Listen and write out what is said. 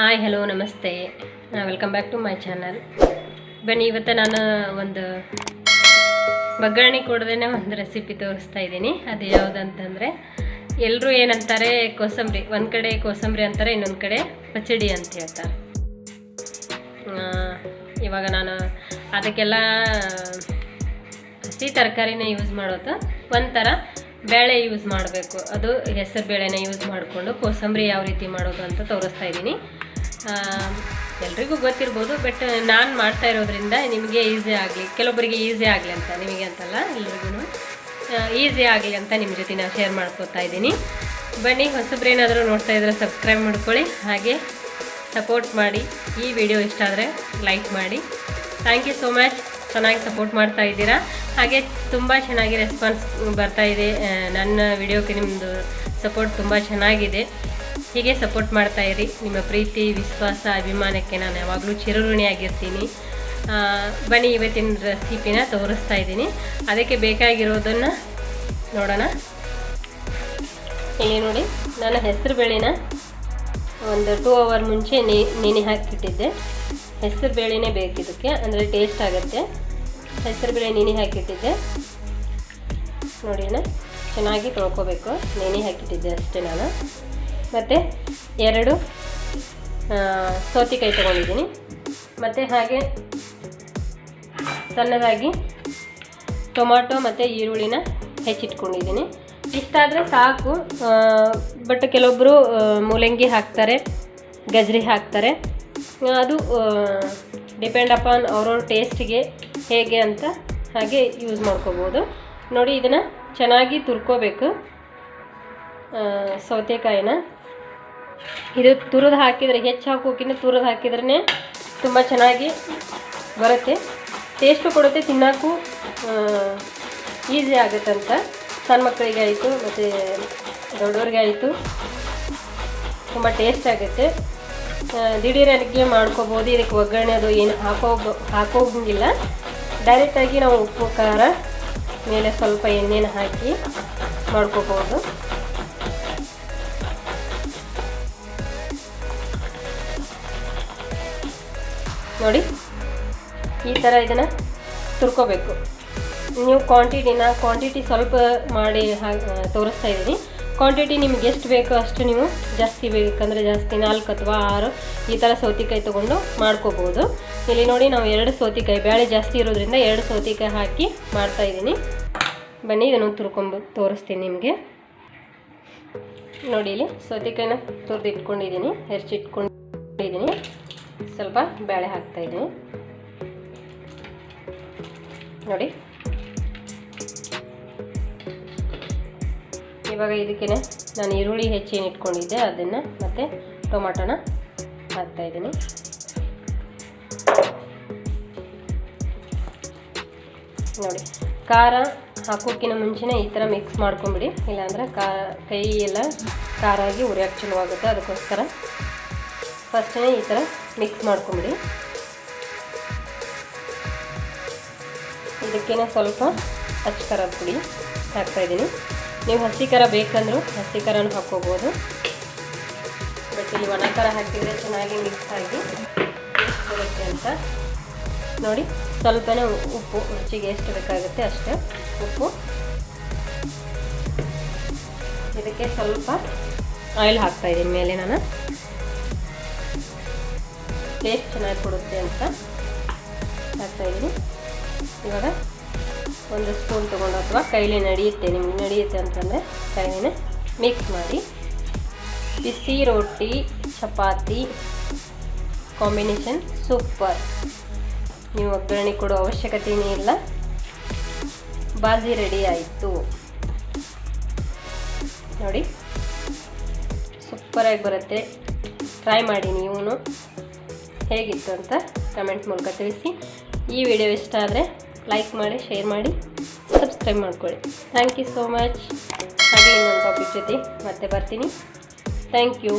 Hi hello ನಮಸ್ತೆ. Welcome back to my channel ಬನ್ನಿ, ಇವತ್ತು ನಾನು ಒಂದು ಒಗ್ಗರಣೆ ಕೊಡದೇ ಒಂದು ರೆಸಿಪಿ ತೋರಿಸ್ತಾ ಇದ್ದೀನಿ. ಅದು ಯಾವುದಂತಂದರೆ ಎಲ್ಲರೂ ಏನಂತಾರೆ, ಕೋಸಂಬರಿ, ಒಂದು ಕಡೆ ಕೋಸಂಬರಿ ಅಂತಾರೆ, ಇನ್ನೊಂದು ಕಡೆ ಪಚಡಿ ಅಂತ ಹೇಳ್ತಾರೆ. ಇವಾಗ ನಾನು ಅದಕ್ಕೆಲ್ಲ ಹಸಿ ತರಕಾರಿನೇ ಯೂಸ್ ಮಾಡೋದು. ಒಂಥರ ಬೇಳೆ ಯೂಸ್ ಮಾಡಬೇಕು. ಅದು ಹೆಸರು ಬೇಳೆನ ಯೂಸ್ ಮಾಡಿಕೊಂಡು ಕೋಸಂಬರಿ ಯಾವ ರೀತಿ ಮಾಡೋದು ಅಂತ ತೋರಿಸ್ತಾ ಇದ್ದೀನಿ. ಎಲ್ರಿಗೂ ಗೊತ್ತಿರ್ಬೋದು ಬಟ್ ನಾನು ಮಾಡ್ತಾ ಇರೋದ್ರಿಂದ ನಿಮಗೆ ಈಸಿ ಆಗಲಿ ಕೆಲವೊಬ್ಬರಿಗೆ ಈಸಿ ಆಗಲಿ ಅಂತ, ನಿಮಗೆ ಅಂತಲ್ಲ ಎಲ್ರಿಗೂ ಈಸಿ ಆಗಲಿ ಅಂತ ನಿಮ್ಮ ಜೊತೆ ನಾನು ಶೇರ್ ಮಾಡ್ಕೋತಾ ಇದ್ದೀನಿ. ಬನ್ನಿ, ಹೊಸಬ್ರೇನಾದರೂ ನೋಡ್ತಾ ಇದ್ರೆ ಸಬ್ಸ್ಕ್ರೈಬ್ ಮಾಡ್ಕೊಳ್ಳಿ, ಹಾಗೆ ಸಪೋರ್ಟ್ ಮಾಡಿ, ಈ ವಿಡಿಯೋ ಇಷ್ಟ ಆದರೆ ಲೈಕ್ ಮಾಡಿ. ಥ್ಯಾಂಕ್ ಯು ಸೋ ಮಚ್ ಚೆನ್ನಾಗಿ ಸಪೋರ್ಟ್ ಮಾಡ್ತಾ ಇದ್ದೀರಾ. ಹಾಗೆ ತುಂಬ ಚೆನ್ನಾಗಿ ರೆಸ್ಪಾನ್ಸ್ ಬರ್ತಾ ಇದೆ ನನ್ನ ವಿಡಿಯೋಕ್ಕೆ ನಿಮ್ಮದು ಸಪೋರ್ಟ್ ತುಂಬ ಚೆನ್ನಾಗಿದೆ. ಹೀಗೆ ಸಪೋರ್ಟ್ ಮಾಡ್ತಾ ಇರಿ. ನಿಮ್ಮ ಪ್ರೀತಿ, ವಿಶ್ವಾಸ, ಅಭಿಮಾನಕ್ಕೆ ನಾನು ಯಾವಾಗಲೂ ಚಿರಋಣಿಯಾಗಿರ್ತೀನಿ. ಬನ್ನಿ ಇವತ್ತಿನ ರೆಸಿಪಿನ ತೋರಿಸ್ತಾ ಇದ್ದೀನಿ. ಅದಕ್ಕೆ ಬೇಕಾಗಿರೋದನ್ನು ನೋಡೋಣ. ಇಲ್ಲಿ ನೋಡಿ ನಾನು ಹೆಸರು ಬೇಳೆನ ಒಂದು ಟೂ ಅವರ್ ಮುಂಚೆ ನೆನೆ ಹಾಕಿಟ್ಟಿದ್ದೆ. ಹೆಸರು ಬೇಳೆನೇ ಬೇಕಿದ್ದಕ್ಕೆ ಅಂದರೆ ಟೇಸ್ಟ್ ಆಗುತ್ತೆ. ಹೆಸರು ಬೇಳೆ ನೆನೆ ಹಾಕಿಟ್ಟಿದ್ದೆ. ನೋಡಿ ಚೆನ್ನಾಗಿ ತೊಳ್ಕೊಬೇಕು. ನೆನೆ ಹಾಕಿಟ್ಟಿದ್ದೆ ಅಷ್ಟೇ ನಾನು. ಮತ್ತು ಎರಡು ಸೌತೆಕಾಯಿ ತೊಗೊಂಡಿದ್ದೀನಿ. ಮತ್ತು ಹಾಗೆ ಸಣ್ಣದಾಗಿ ಟೊಮಾಟೊ ಮತ್ತು ಈರುಳ್ಳಿನ ಹೆಚ್ಚಿಟ್ಕೊಂಡಿದ್ದೀನಿ. ಇಷ್ಟಾದರೆ ಸಾಕು ಬಟ್ ಕೆಲವೊಬ್ಬರು ಮೂಲಂಗಿ ಹಾಕ್ತಾರೆ, ಗಜ್ರಿ ಹಾಕ್ತಾರೆ. ಅದು ಡಿಪೆಂಡ್ ಅಪಾನ್ ಅವ್ರವ್ರ ಟೇಸ್ಟಿಗೆ ಹೇಗೆ ಅಂತ ಹಾಗೆ ಯೂಸ್ ಮಾಡ್ಕೋಬೋದು. ನೋಡಿ, ಇದನ್ನು ಚೆನ್ನಾಗಿ ತುರ್ಕೋಬೇಕು. ಸೌತೆಕಾಯಿನ. ಇದು ತುರಿದು ಹಾಕಿದರೆ, ಹೆಚ್ಚು ಹಾಕೋಕ್ಕಿಂತ ತುರಿದು ಹಾಕಿದ್ರೇ ತುಂಬ ಚೆನ್ನಾಗಿ ಬರುತ್ತೆ. ಟೇಸ್ಟು ಕೊಡುತ್ತೆ, ತಿನ್ನೋಕ್ಕೂ ಈಸಿ ಆಗುತ್ತಂತ ಸಣ್ಣ ಮಕ್ಕಳಿಗೆ ಆಯಿತು, ಮತ್ತು ದೊಡ್ಡವ್ರಿಗೆ ಆಯಿತು. ತುಂಬ ಟೇಸ್ಟ್ ಆಗುತ್ತೆ. ದಿಢೀರ್ ಅಡುಗೆ ಮಾಡ್ಕೋಬೋದು. ಇದಕ್ಕೆ ಒಗ್ಗರಣೆ ಅದು ಏನು ಹಾಕೋ ಹಾಕೋಂಗಿಲ್ಲ. ಡೈರೆಕ್ಟಾಗಿ ನಾವು ಉಪ್ಪು, ಖಾರ, ಮೇಲೆ ಸ್ವಲ್ಪ ಎಣ್ಣೆನ ಹಾಕಿ ಮಾಡ್ಕೋಬೋದು. ನೋಡಿ. ಈ ಥರ ಇದನ್ನು ತುರ್ಕೋಬೇಕು. ನೀವು ಕ್ವಾಂಟಿಟಿನ ಕ್ವಾಂಟಿಟಿ ಸ್ವಲ್ಪ ಮಾಡಿ ತೋರಿಸ್ತಾ ಇದ್ದೀನಿ. ಕ್ವಾಂಟಿಟಿ ನಿಮ್ಗೆ ಎಷ್ಟು ಬೇಕೋ ಅಷ್ಟು ನೀವು ಜಾಸ್ತಿ ಬೇಕಂದರೆ ಜಾಸ್ತಿ ನಾಲ್ಕು ಅಥವಾ ಆರು ಈ ಥರ ಸೌತೆಕಾಯಿ ತೊಗೊಂಡು ಮಾಡ್ಕೋಬೋದು. ಇಲ್ಲಿ ನೋಡಿ ನಾವು ಎರಡು ಸೌತೆಕಾಯಿ ಬೇಳೆ ಜಾಸ್ತಿ ಇರೋದ್ರಿಂದ ಎರಡು ಸೌತೆಕಾಯಿ ಹಾಕಿ ಮಾಡ್ತಾ ಇದ್ದೀನಿ. ಬನ್ನಿ ಇದನ್ನು ತುರ್ಕೊಂಬ, ತೋರಿಸ್ತೀನಿ ನಿಮಗೆ. ನೋಡಿ ಇಲ್ಲಿ ಸೌತೆಕಾಯಿನ ತುರ್ದು ಇಟ್ಕೊಂಡಿದ್ದೀನಿ ಹೆಚ್ಚಿಟ್ಕೊಂಡಿದ್ದೀನಿ ಸ್ವಲ್ಪ ಬೇಳೆ ಹಾಕ್ತಾ ಇದ್ದೀನಿ. ನೋಡಿ. ಇವಾಗ ಇದಕ್ಕೆ ನಾನು ಈರುಳ್ಳಿ ಹೆಚ್ಚೇನು ಇಟ್ಕೊಂಡಿದ್ದೆ, ಅದನ್ನು ಮತ್ತು ಟೊಮಾಟೋನ ಹಾಕ್ತಾ ಇದ್ದೀನಿ. ನೋಡಿ, ಖಾರ ಹಾಕೋಕ್ಕಿಂತ ಮುಂಚೆನೇ ಈ ಥರ ಮಿಕ್ಸ್ ಮಾಡ್ಕೊಂಬಿಡಿ ಇಲ್ಲಾಂದರೆ ಕಾ ಕೈ ಎಲ್ಲ ಖಾರ ಆಗಿ ಚಲೋ ಆಗುತ್ತೆ. ಅದಕ್ಕೋಸ್ಕರ ಫಸ್ಟೇ ಈ ಥರ ಮಿಕ್ಸ್ ಮಾಡ್ಕೊಂಬಿಡಿ. ಇದಕ್ಕೇನೆ ಸ್ವಲ್ಪ ಹಸಿ ಖಾರದ ಪುಡಿ ಹಾಕ್ತಾಯಿದ್ದೀನಿ ನೀವು ಹಸಿ ಖಾರ ಬೇಕಂದ್ರೂ ಹಸಿ ಖಾರನೂ ಹಾಕ್ಕೋಬೋದು. ಬಟ್ ಇಲ್ಲಿ ಒಣ ಖಾರ ಹಾಕಿದರೆ ಚೆನ್ನಾಗಿ ಮಿಕ್ಸ್ ಆಗಿ ಬರುತ್ತೆ ಅಂತ. ನೋಡಿ, ಸ್ವಲ್ಪನೇ ಉಪ್ಪು, ರುಚಿಗೆ ಎಷ್ಟು ಬೇಕಾಗುತ್ತೆ ಅಷ್ಟೇ ಉಪ್ಪು. ಇದಕ್ಕೆ ಸ್ವಲ್ಪ ಆಯಿಲ್ ಹಾಕ್ತಾಯಿದ್ದೀನಿ ಮೇಲೆ ನಾನು ಟೇಸ್ಟ್ ಚೆನ್ನಾಗಿ ಕೊಡುತ್ತೆ ಅಂತ ಹಾಕ್ತಾಯಿದ್ದೀನಿ ಇವಾಗ ಒಂದು ಸ್ಪೂನ್ ತೊಗೊಂಡು ಅಥವಾ ಕೈಲಿ ನಡೆಯುತ್ತೆ, ನಿಮ್ಗೆ ನಡೆಯುತ್ತೆ ಅಂತಂದರೆ ಕೈಲಿನ ಮಿಕ್ಸ್ ಮಾಡಿ. ಬಿಸಿ ರೊಟ್ಟಿ, ಚಪಾತಿ ಕಾಂಬಿನೇಷನ್ ಸೂಪರ್ ನೀವು ಒಗ್ಗರಣೆ ಕೊಡೋ ಅವಶ್ಯಕತೆಯೇ ಇಲ್ಲ. ಬಾಜಿ ರೆಡಿ ಆಯಿತು. ನೋಡಿ ಸೂಪರಾಗಿ ಬರುತ್ತೆ. ಟ್ರೈ ಮಾಡಿ ನೀವು ಹೇಗಿತ್ತು ಅಂತ ಕಮೆಂಟ್ ಮೂಲಕ ತಿಳಿಸಿ. ಈ ವಿಡಿಯೋ ಇಷ್ಟ ಆದರೆ ಲೈಕ್ ಮಾಡಿ ಶೇರ್ ಮಾಡಿ ಸಬ್ಸ್ಕ್ರೈಬ್ ಮಾಡ್ಕೊಳ್ಳಿ. ಥ್ಯಾಂಕ್ ಯು ಸೋ ಮಚ್ ಹಾಗೆ ಇನ್ನೊಂದು ಟಾಪಿಕ್ ಜೊತೆ ಮತ್ತೆ ಬರ್ತೀನಿ. Thank you